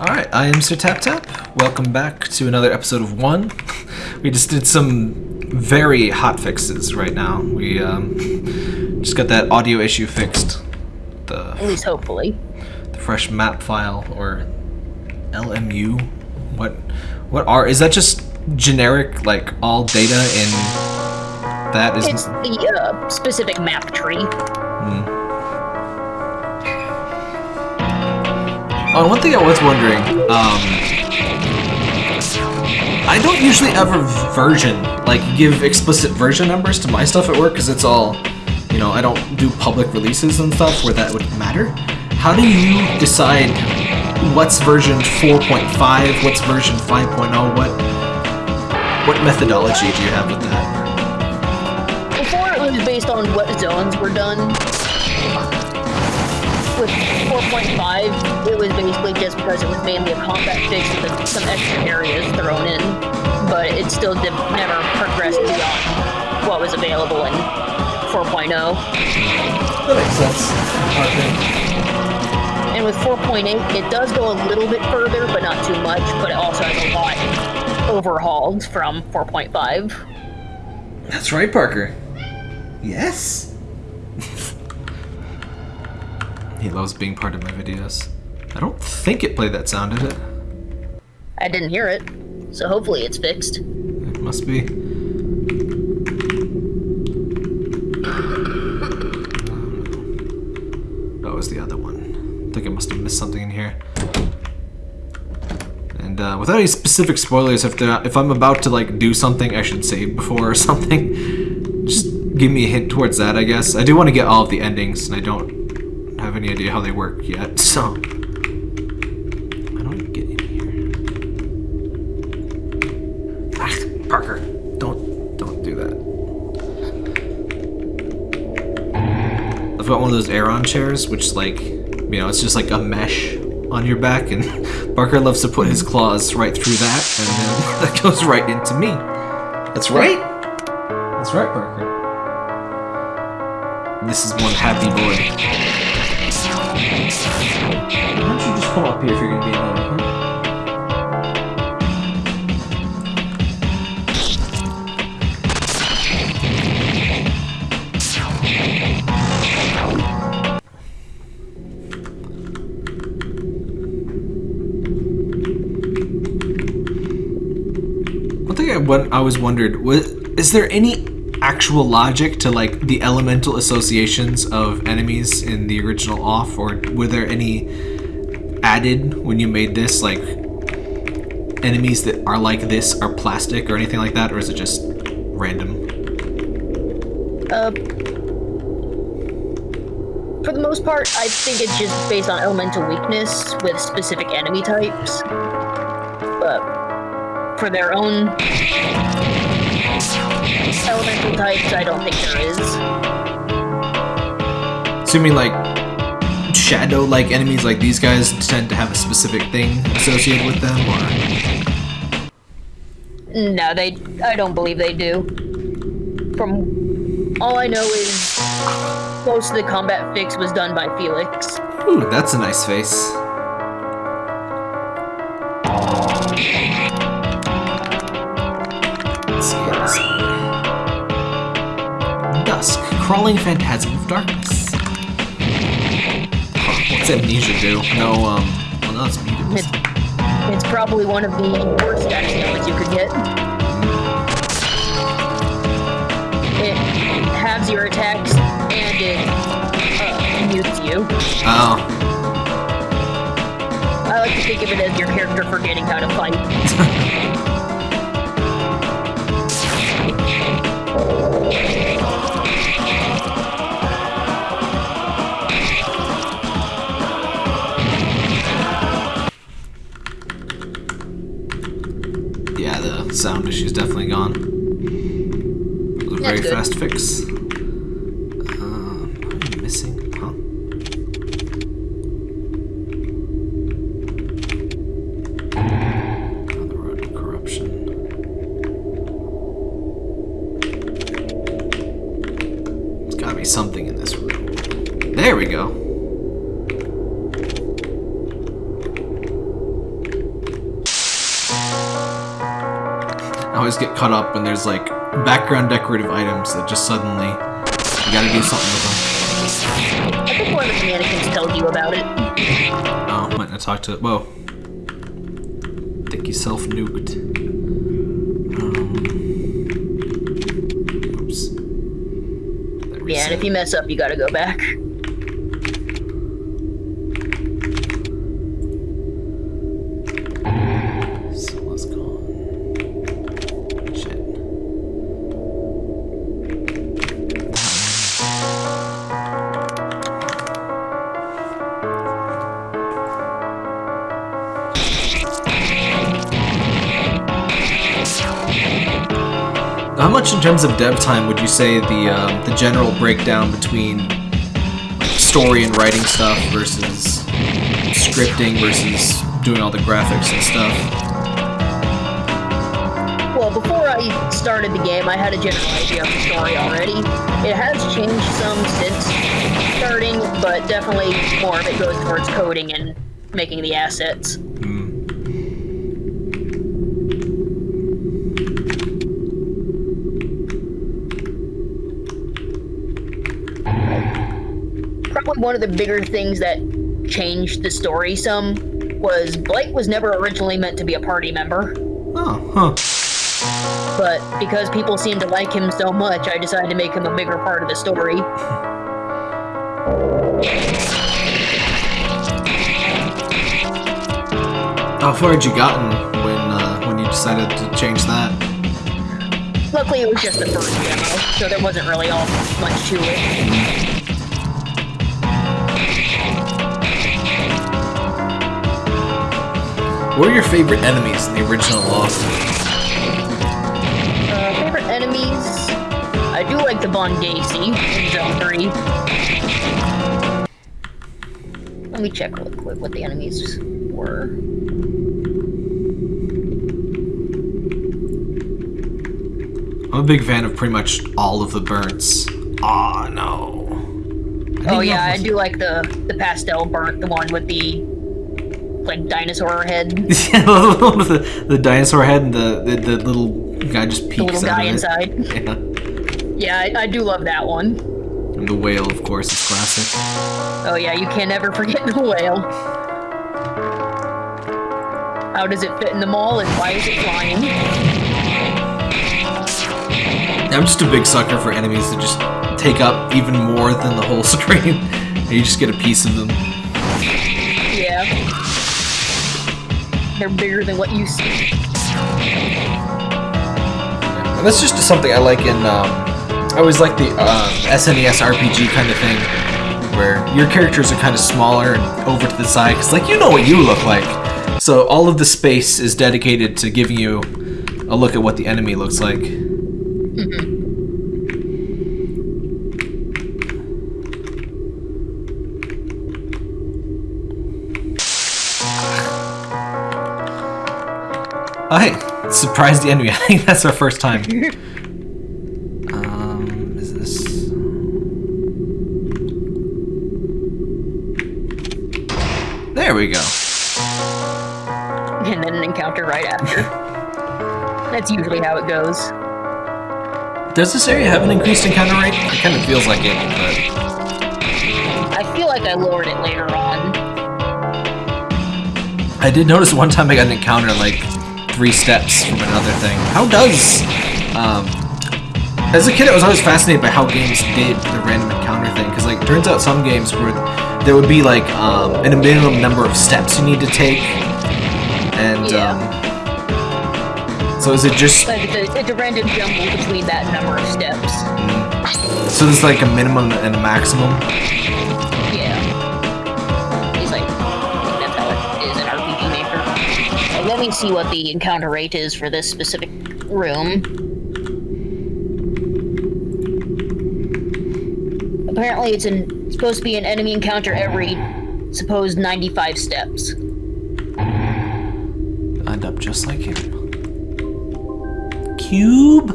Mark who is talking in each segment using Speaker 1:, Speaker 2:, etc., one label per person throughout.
Speaker 1: Alright, I am Sir Tap Tap. Welcome back to another episode of One. We just did some very hot fixes right now. We um, just got that audio issue fixed. The,
Speaker 2: At least hopefully.
Speaker 1: the fresh map file, or LMU. What, what are, is that just generic, like, all data in that is...
Speaker 2: It's the uh, specific map tree.
Speaker 1: Oh, one thing I was wondering, um, I don't usually ever version, like give explicit version numbers to my stuff at work because it's all, you know, I don't do public releases and stuff where that would matter. How do you decide what's version 4.5, what's version 5.0, what, what methodology do you have with that?
Speaker 2: Before it was based on what zones were done. With 4.5, it was basically just because it was mainly a combat fix with some extra areas thrown in, but it still did, never progressed beyond what was available in 4.0.
Speaker 1: That makes sense.
Speaker 2: And with 4.8, it does go a little bit further, but not too much, but it also has a lot overhauled from 4.5.
Speaker 1: That's right, Parker. Yes. He loves being part of my videos. I don't think it played that sound, did it?
Speaker 2: I didn't hear it, so hopefully it's fixed.
Speaker 1: It must be. That was the other one. I think I must have missed something in here. And uh, without any specific spoilers, if if I'm about to like do something I should save before or something, just give me a hint towards that, I guess. I do want to get all of the endings, and I don't any idea how they work yet, so... I don't even get in here. Ah, Parker, don't don't do that. I've got one of those Aeron chairs, which like, you know, it's just like a mesh on your back, and Parker loves to put his claws right through that, and then that goes right into me. That's right. That's right, Parker. This is one happy boy. Come up here if you're gonna be huh? Thing I, was wondered was is there any actual logic to like the elemental associations of enemies in the original off or were there any added when you made this like enemies that are like this are plastic or anything like that or is it just random
Speaker 2: Uh, for the most part, I think it's just based on elemental weakness with specific enemy types. But for their own elemental types, I don't think there is.
Speaker 1: assuming like shadow like enemies like these guys tend to have a specific thing associated with them or
Speaker 2: No, they. I don't believe they do. From all I know is most of the combat fix was done by Felix.
Speaker 1: Ooh, that's a nice face. Let's see this Dusk, crawling phantasm of darkness. What's amnesia do? No, um, well, no, it's muted.
Speaker 2: It's, it's probably one of the worst ailments you could get. It halves your attacks and it uh, mutes you.
Speaker 1: Oh,
Speaker 2: I like to think of it as your character forgetting how to fight.
Speaker 1: yeah, the sound issue's definitely gone. It was a very fast fix. Caught up when there's like background decorative items that just suddenly you gotta do something with them.
Speaker 2: I think one of the mannequins told you about it.
Speaker 1: Oh, might not talk to it. Whoa. Think you self nuked. Um, oops.
Speaker 2: Yeah, and if you mess up, you gotta go back.
Speaker 1: In terms of dev time would you say the um, the general breakdown between story and writing stuff versus scripting versus doing all the graphics and stuff?
Speaker 2: Well, before I started the game, I had a general idea of the story already. It has changed some since starting, but definitely more of it goes towards coding and making the assets. Probably one of the bigger things that changed the story some was Blake was never originally meant to be a party member.
Speaker 1: Oh, huh.
Speaker 2: But because people seemed to like him so much, I decided to make him a bigger part of the story.
Speaker 1: How far had you gotten when uh, when you decided to change that?
Speaker 2: Luckily, it was just the first demo, so there wasn't really all much to it.
Speaker 1: What are your favorite enemies in the original Lost?
Speaker 2: Uh, favorite enemies? I do like the Von Gacy in Zone 3. Let me check real quick what the enemies were.
Speaker 1: I'm a big fan of pretty much all of the burns. Aw, no. I
Speaker 2: Oh yeah, I do like the the pastel burnt, the one with the like dinosaur head, the
Speaker 1: Yeah, the the, the dinosaur head and the, the, the little guy just peeks
Speaker 2: little
Speaker 1: out
Speaker 2: guy
Speaker 1: of it.
Speaker 2: inside.
Speaker 1: Yeah.
Speaker 2: Yeah, I, I do love that one.
Speaker 1: And the whale, of course, is classic.
Speaker 2: Oh yeah, you can never forget the whale. How does it fit in the mall and why is it flying?
Speaker 1: I'm just a big sucker for enemies that just take up even more than the whole screen. and you just get a piece of them.
Speaker 2: They're bigger than what you see.
Speaker 1: And that's just something I like in. Um, I always like the uh, SNES RPG kind of thing, where your characters are kind of smaller and over to the side, because like you know what you look like. So all of the space is dedicated to giving you a look at what the enemy looks like. Oh, hey, surprise the enemy. I think that's our first time. um, is this? There we go.
Speaker 2: And then an encounter right after. That's usually how it goes.
Speaker 1: Does this area have an increased encounter rate? It kind of feels like it, but
Speaker 2: I feel like I lowered it later on.
Speaker 1: I did notice one time I got an encounter like three steps from another thing. How does, um, as a kid, I was always fascinated by how games did the random encounter thing. Because like, turns out some games where there would be like um, a minimum number of steps you need to take, and
Speaker 2: Yeah.
Speaker 1: um, so is it just
Speaker 2: Like it's a, it's a random jumble between that number of steps.
Speaker 1: so there's like a minimum and a maximum?
Speaker 2: See what the encounter rate is for this specific room. Apparently, it's an, supposed to be an enemy encounter every supposed 95 steps.
Speaker 1: End up just like him. Cube.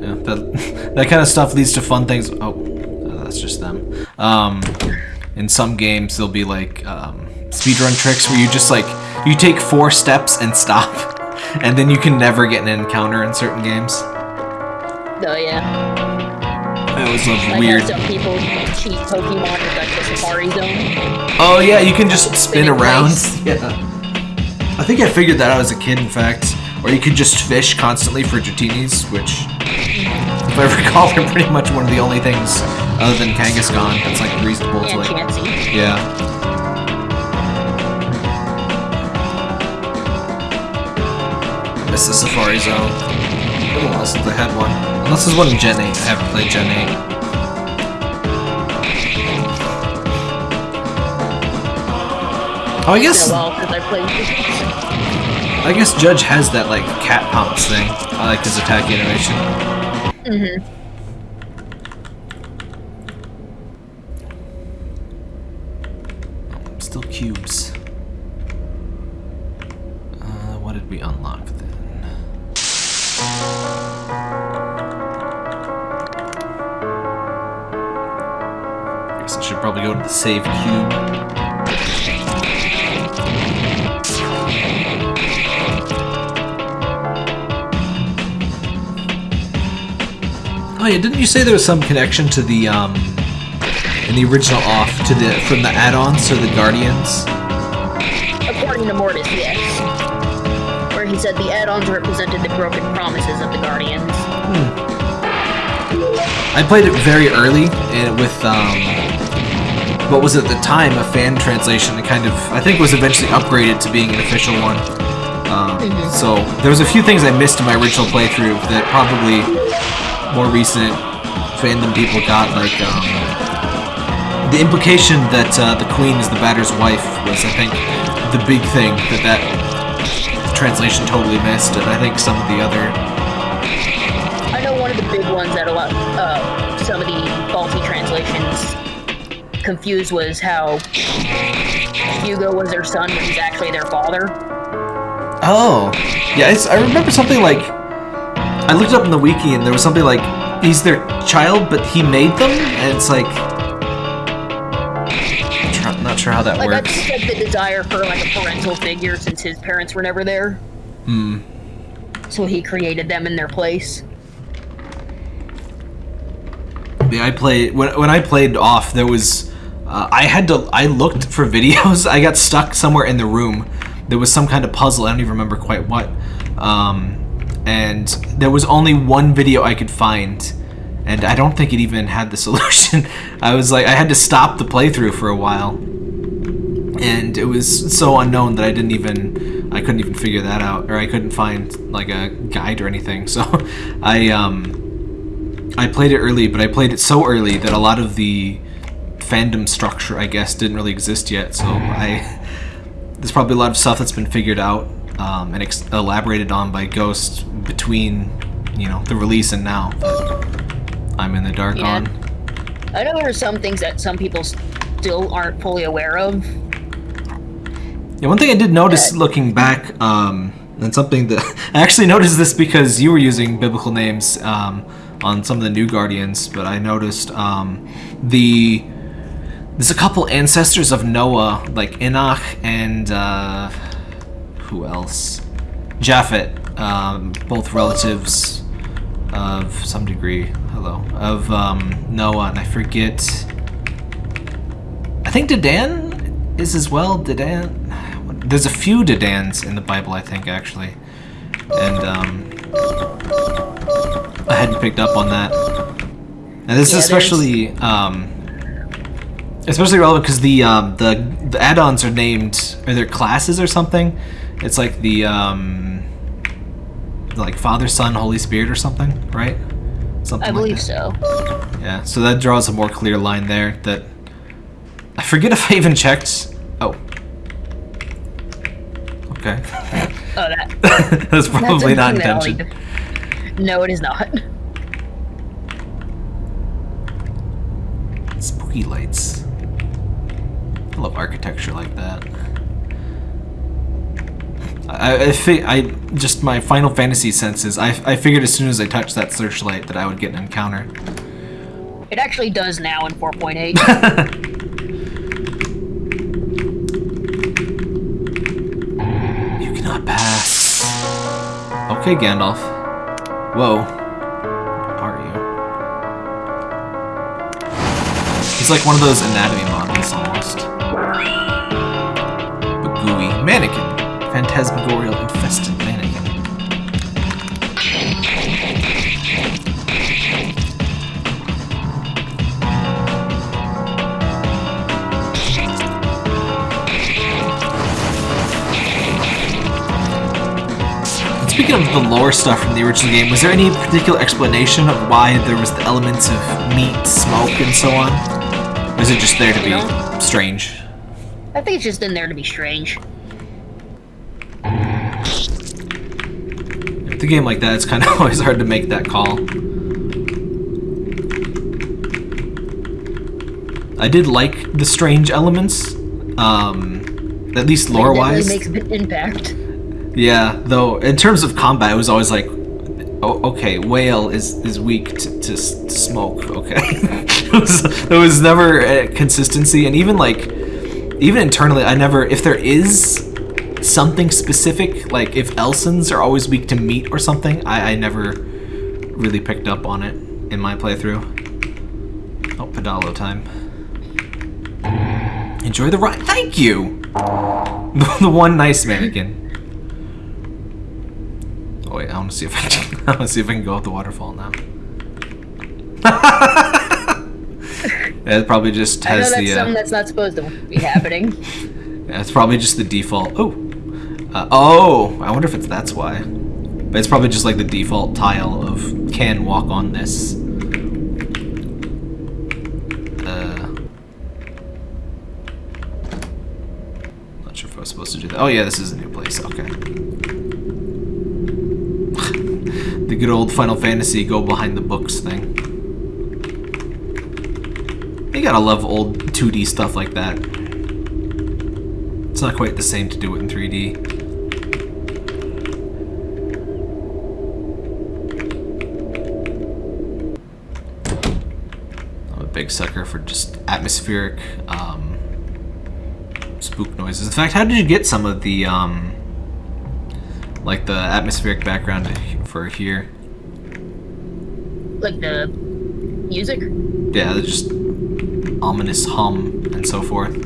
Speaker 1: Yeah, that that kind of stuff leads to fun things. Oh, uh, that's just them. Um, in some games, there'll be like um, speedrun tricks where you just like you take four steps and stop, and then you can never get an encounter in certain games.
Speaker 2: Oh yeah.
Speaker 1: Always love
Speaker 2: Like
Speaker 1: weird.
Speaker 2: some people cheat Pokemon with like the Safari Zone.
Speaker 1: Oh yeah, you can just spin
Speaker 2: Spin
Speaker 1: around. Yeah. I think I figured that out as a kid, in fact. Or you could just fish constantly for Dratinis, which, if I recall, they're pretty much one of the only things other than Kangaskhan that's like reasonable to like.
Speaker 2: Chansey.
Speaker 1: Yeah. Miss the Safari Zone. Been a while since I had one. Unless there's one in Gen 8. I haven't played Gen 8. Oh, I guess
Speaker 2: a while since I
Speaker 1: guess Judge has that like cat pumps thing. I like his attack animation. Still mm-hmm. Save cube. Oh yeah, didn't you say there was some connection to the um in the original off to the from the add-ons to the Guardians?
Speaker 2: According to Mortis, yes. Where he said the add-ons represented the broken promises of the Guardians.
Speaker 1: I played it very early and with um what was at the time a fan translation and kind of I think was eventually upgraded to being an official one. Um, So there was a few things I missed in my original playthrough that probably more recent fandom people got like um, the implication that uh, the queen is the batter's wife was I think the big thing that that translation totally missed and I think some of the other
Speaker 2: confused was how Hugo was their son, but he's actually their father.
Speaker 1: Oh, yeah. It's, I remember something like I looked up in the wiki and there was something like he's their child, but he made them, and it's like I'm not sure how that
Speaker 2: Like
Speaker 1: works.
Speaker 2: like the desire for like a parental figure since his parents were never there.
Speaker 1: Hmm.
Speaker 2: So he created them in their place.
Speaker 1: Yeah, I played when when I played off. There was uh, I had to I looked for videos. I got stuck somewhere in the room. There was some kind of puzzle. I don't even remember quite what. Um, and there was only one video I could find, and I don't think it even had the solution. I was like I had to stop the playthrough for a while, and it was so unknown that I didn't even I couldn't even figure that out, or I couldn't find like a guide or anything. So I um. I played it early, but I played it so early that a lot of the fandom structure, I guess, didn't really exist yet. So I there's probably a lot of stuff that's been figured out um, and ex- elaborated on by Ghost between you know the release and now. That I'm in the dark
Speaker 2: Yeah.
Speaker 1: on.
Speaker 2: I know there are some things that some people still aren't fully aware of.
Speaker 1: Yeah, one thing I did notice looking back, um, and something that I actually noticed this because you were using biblical names um, on some of the new Guardians, but I noticed um, the there's a couple ancestors of Noah, like Enoch and uh, who else? Japhet, um, both relatives of some degree. Hello, of um, Noah, and I forget. I think Dedan is as well. Dedan. There's a few Dedans in the Bible, I think, actually, and um, I hadn't picked up on that. And this is
Speaker 2: Yeah, there's-
Speaker 1: especially um, especially relevant because the um, the the add-ons are named or they're classes or something. It's like the um, like Father, Son, Holy Spirit or something, right? Something
Speaker 2: I
Speaker 1: like
Speaker 2: believe
Speaker 1: that.
Speaker 2: so.
Speaker 1: Yeah, so that draws a more clear line there that I forget if I even checked. Oh. Okay.
Speaker 2: Oh, that.
Speaker 1: That's probably
Speaker 2: that's
Speaker 1: not intention.
Speaker 2: No, it is not.
Speaker 1: Spooky lights love architecture like that. I, I, fi I just my Final Fantasy senses. I, I figured as soon as I touched that searchlight that I would get an encounter.
Speaker 2: It actually does now in 4.8. you cannot pass.
Speaker 1: Okay, Gandalf. Whoa. Are you? He's like one of those anatomy Mannequin. Phantasmagorial infested mannequin. Speaking of the lore stuff from the original game, was there any particular explanation of why there was the elements of meat, smoke, and so on? Or is it just there to be
Speaker 2: No.
Speaker 1: strange?
Speaker 2: I think it's just in there to be strange.
Speaker 1: With a game like that, it's kind of always hard to make that call. I did like the strange elements, um, at least lore-wise.
Speaker 2: definitely makes an impact.
Speaker 1: Yeah, though in terms of combat, it was always like, oh, okay, whale is is weak to, to, smoke. Okay, it was there was never a consistency, and even like, even internally, I never if there is something specific, like if Elsens are always weak to meat or something, I, I never really picked up on it in my playthrough. Oh, Pedalo time. Enjoy the ride. Thank you. the one nice mannequin. Oh wait, I want to see if I can. I want to see if I can go up the waterfall now. it probably just has
Speaker 2: I know that's
Speaker 1: the.
Speaker 2: something
Speaker 1: Uh,
Speaker 2: that's not supposed to be happening.
Speaker 1: it's probably just the default. Oh, uh, oh! I wonder if it's that's why. But it's probably just like the default tile of can walk on this. Uh, not sure if I was supposed to do that. Oh yeah, this is a new place. Okay. the good old Final Fantasy go behind the books thing. You gotta love old 2D stuff like that. It's not quite the same to do it in 3D. Big sucker for just atmospheric um, spook noises. In fact, how did you get some of the um, like the atmospheric background for here?
Speaker 2: like the music.
Speaker 1: Yeah, just ominous hum and so forth.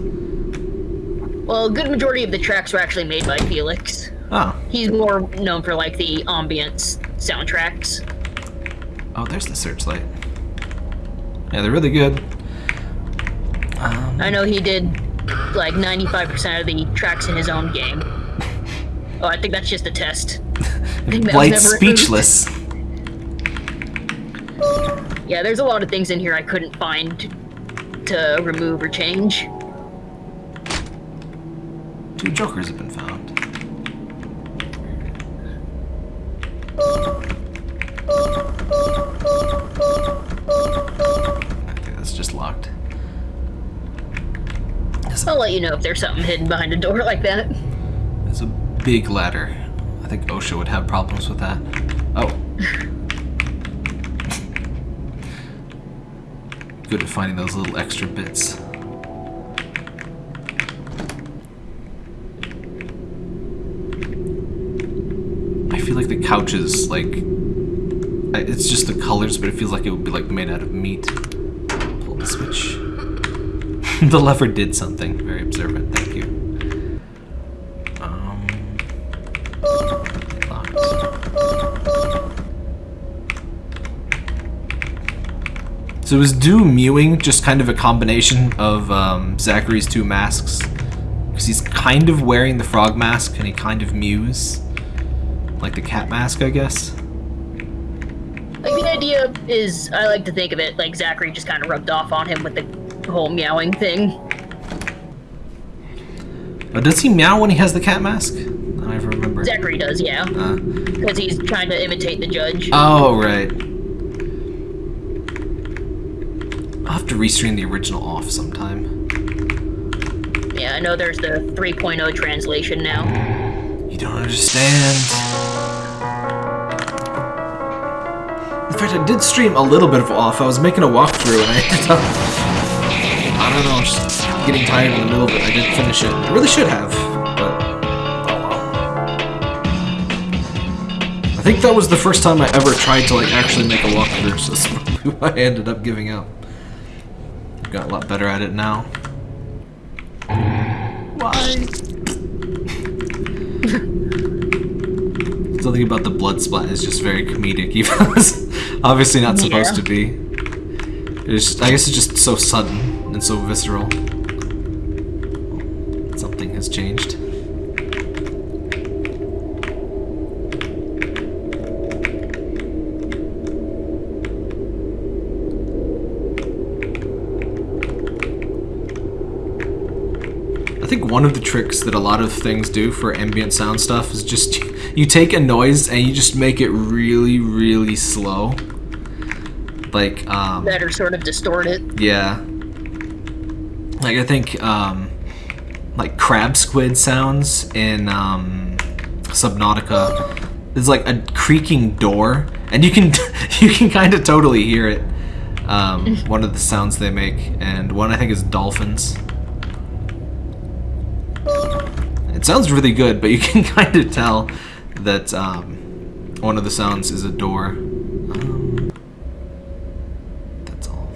Speaker 2: Well, a good majority of the tracks were actually made by Felix.
Speaker 1: Oh,
Speaker 2: He's more known for like the ambience soundtracks.
Speaker 1: oh, there's the searchlight. Yeah, they're really good. Um,
Speaker 2: I know he did like 95% of the tracks in his own game. Oh, I think that's just a test. think that was
Speaker 1: Blight's speechless.
Speaker 2: Yeah, there's a lot of things in here I couldn't find to remove or change.
Speaker 1: Two jokers have been found. Okay, that's just locked. There's a,
Speaker 2: I'll let you know if there's something hidden behind a door like that.
Speaker 1: there's a big ladder. I think OSHA would have problems with that. Oh. Good at finding those little extra bits. I feel like the couches, like, it's just the colors, but it feels like it would be like made out of meat. Switch. the lever did something. Very observant. Thank you. Um. So is Do mewing just kind of a combination of um, Zachary's two masks? Because he's kind of wearing the frog mask and he kind of mews. Like the cat mask, I guess.
Speaker 2: Is, I like to think of it like Zachary just kind of rubbed off on him with the whole meowing thing.
Speaker 1: Oh, does he meow when he has the cat mask? I don't ever remember.
Speaker 2: Zachary does, yeah,
Speaker 1: Uh,
Speaker 2: because he's trying to imitate the judge.
Speaker 1: oh, right. I'll have to restream the original off sometime.
Speaker 2: Yeah, I know there's the 3.0 translation now.
Speaker 1: You don't understand. Fact, I did stream a little bit of off. I was making a walkthrough and I ended up. I don't know, just getting tired in the middle of it. I didn't finish it. I really should have, but. Oh well. I think that was the first time I ever tried to like actually make a walkthrough, so that's probably why I ended up giving up. Got a lot better at it now. Why? Something about the blood splat is just very comedic, even obviously not supposed
Speaker 2: Yeah.
Speaker 1: to be. It's, I guess it's just so sudden and so visceral. Something has changed. I think one of the tricks that a lot of things do for ambient sound stuff is just you take a noise and you just make it really, really slow. Like, um,
Speaker 2: That are sort of distorted.
Speaker 1: yeah. Like I think um like crab squid sounds in um Subnautica is like a creaking door and you can you can kind of totally hear it. Um one of the sounds they make and one I think is dolphins. It sounds really good, but you can kind of tell that um one of the sounds is a door. Um, that's all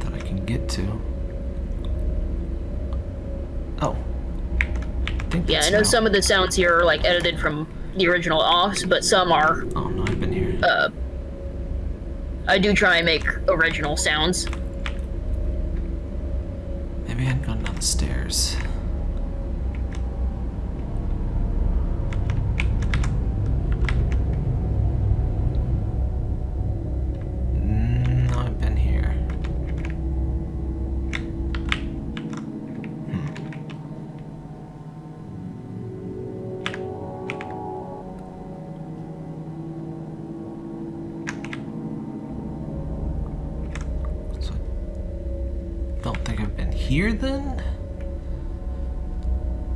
Speaker 1: that I can get to. Oh. think
Speaker 2: Yeah,
Speaker 1: that's
Speaker 2: I know some of the sounds here are like edited from the original offs, but some are.
Speaker 1: Oh no, I've been here.
Speaker 2: Uh, I do try and make original sounds.
Speaker 1: Maybe I hadn't gone down the stairs. Here then?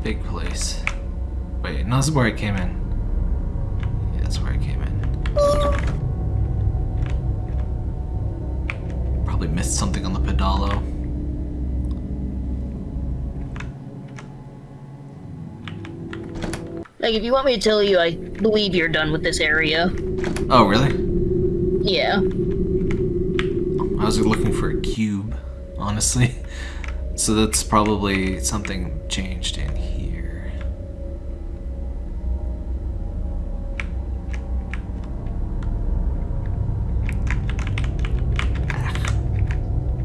Speaker 1: Big place. Wait, no, this is where I came in. Yeah, that's where I came in. Probably missed something on the pedalo.
Speaker 2: Like, if you want me to tell you, I believe you're done with this area.
Speaker 1: Oh, really?
Speaker 2: Yeah.
Speaker 1: I was looking for a cube, honestly. So that's probably something changed in here.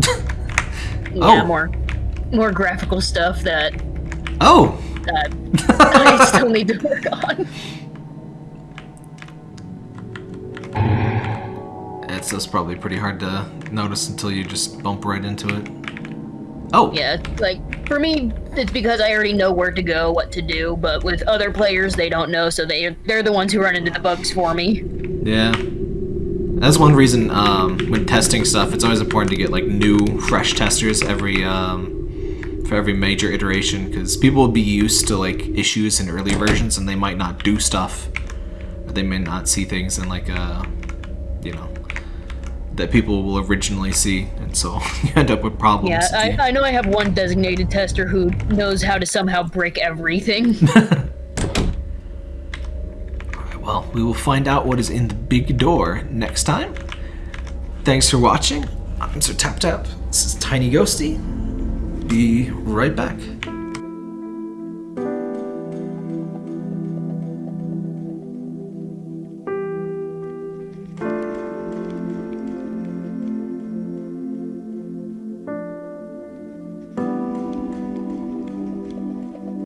Speaker 1: Oh.
Speaker 2: Yeah,
Speaker 1: Oh.
Speaker 2: more, more graphical stuff that
Speaker 1: Oh!
Speaker 2: that I still need to work on.
Speaker 1: It's that's probably pretty hard to notice until you just bump right into it. Oh!
Speaker 2: Yeah, like for me, it's because I already know where to go, what to do. But with other players, they don't know, so they they're the ones who run into the bugs for me.
Speaker 1: Yeah. That's one reason um, when testing stuff, it's always important to get like new, fresh testers every um, for every major iteration because people will be used to like issues in early versions and they might not do stuff, or they may not see things in like a, you know, that people will originally see, and so you end up with problems.
Speaker 2: Yeah, I, I know I have one designated tester who knows how to somehow break everything.
Speaker 1: Alright, well, we will find out what is in the big door next time. Thanks for watching. I'm Sir Tap Tap. This is Tiny Ghosty. Be right back.